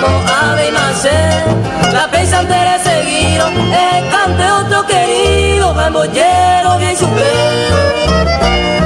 tanto ave y macero, la presa entera seguido, el cante otro querido, gambollero bien supero.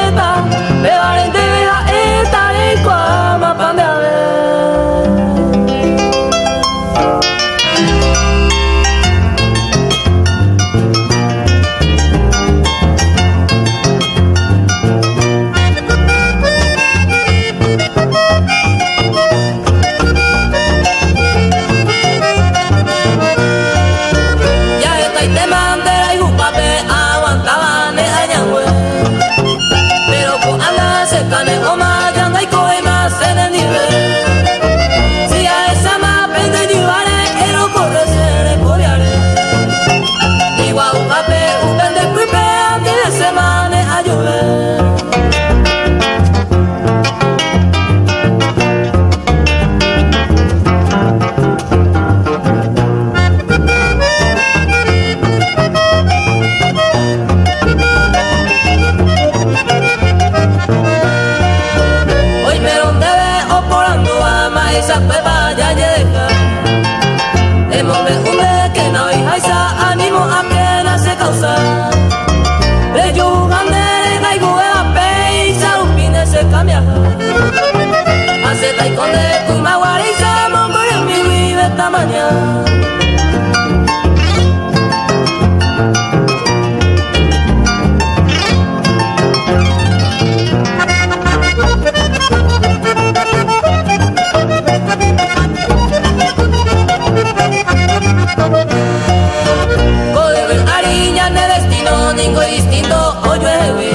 o llueve.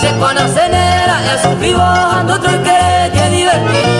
Se conocen era e sul vivo, ando tro che ti divertì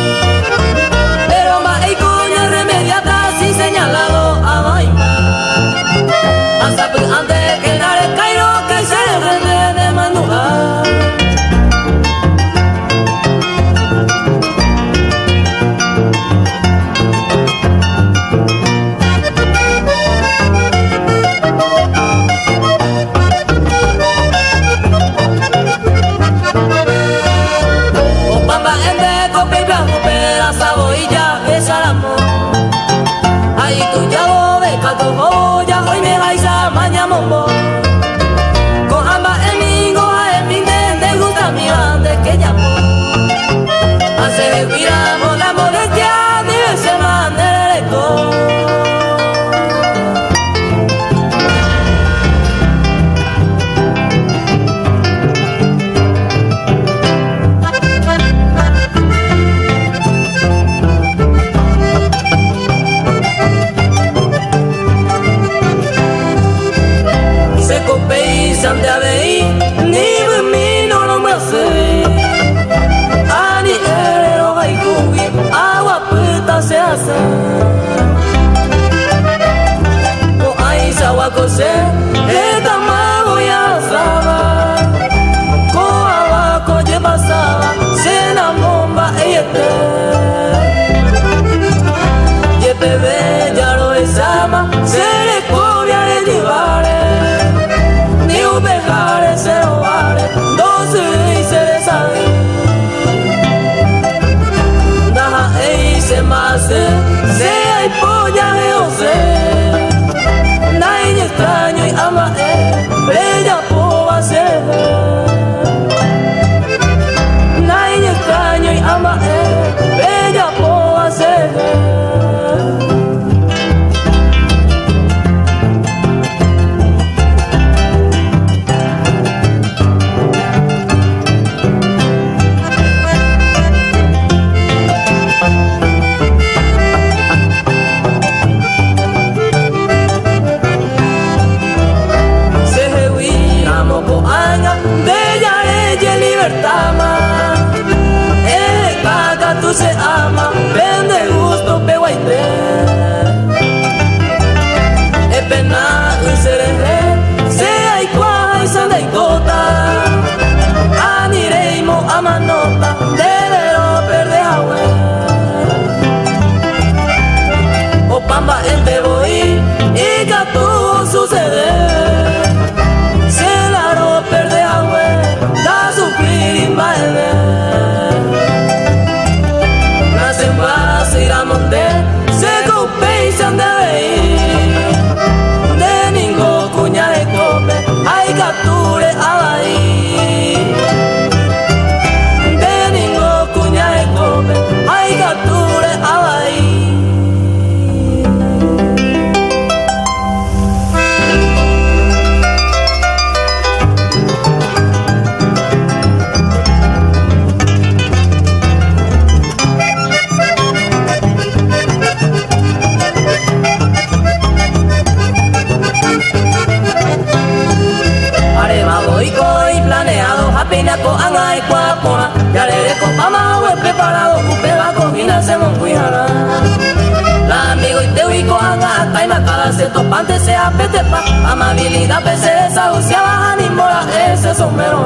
habilidad pese esa usiaba animola ese sombrero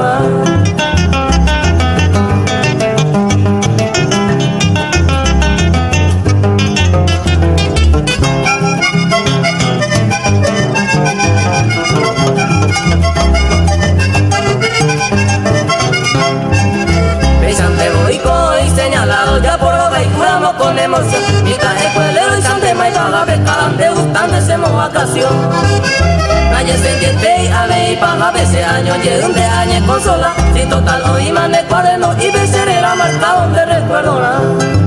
y señalado ya por lo que con emoción. Paga pescadante gustando ese vacación. Nadie se entiende y a ver y paga ese año, y donde añe consola. Si total hoy mande cuaderno y beceré la marca donde recuerdo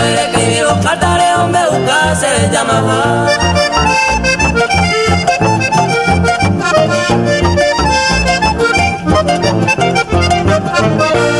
que con debe escribir los cartales donde buscar se llamaba. ya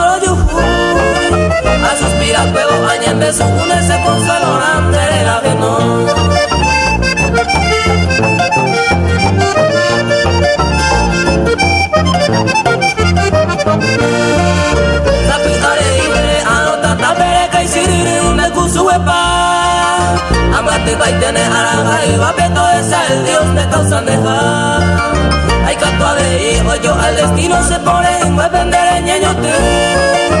no Sapi are ibre anota tapere kai siriri une kusuepa Amate baitene araga y vapeto es el Dios de causa dejar Hay canto de hijo yo al destino se pone en vender el ñeño te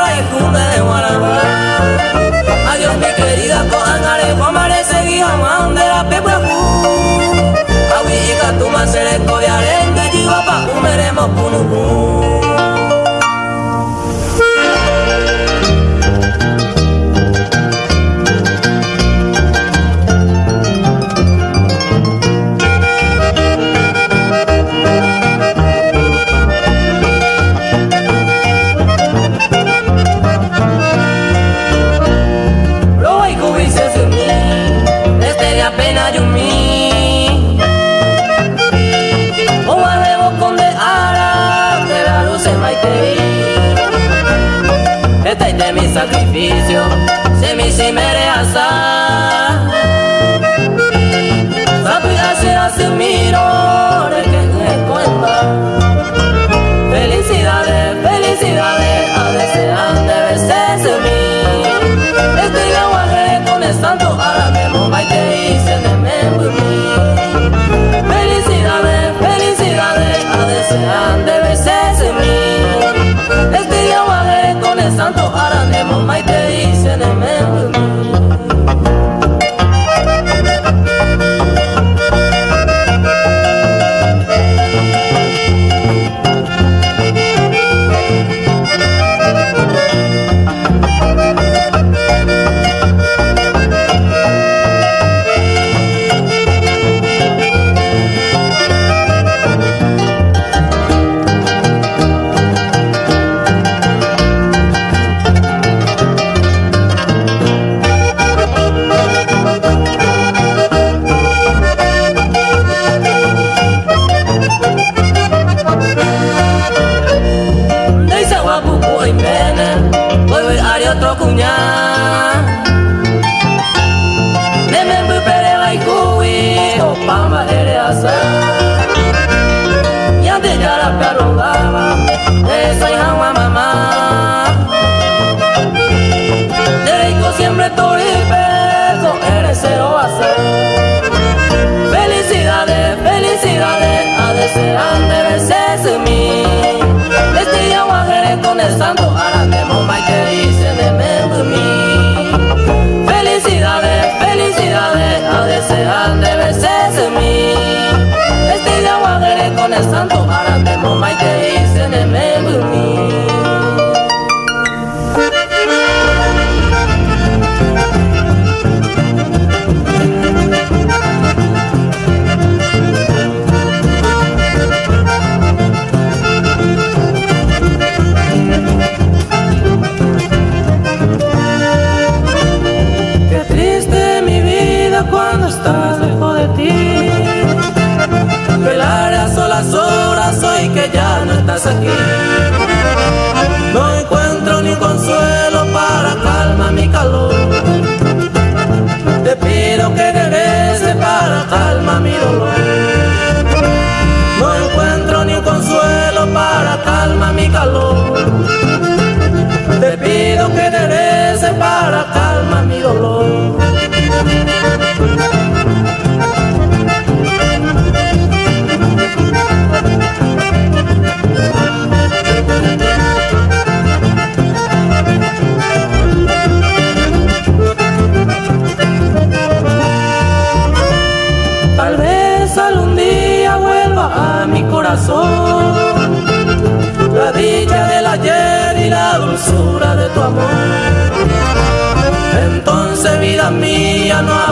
Adiós mi querida coangare guamare seguí amando la pepe Awi ika tu masere koviare ngeji wapa umeremo kunu sacrificio se mi si all my days and Sangre no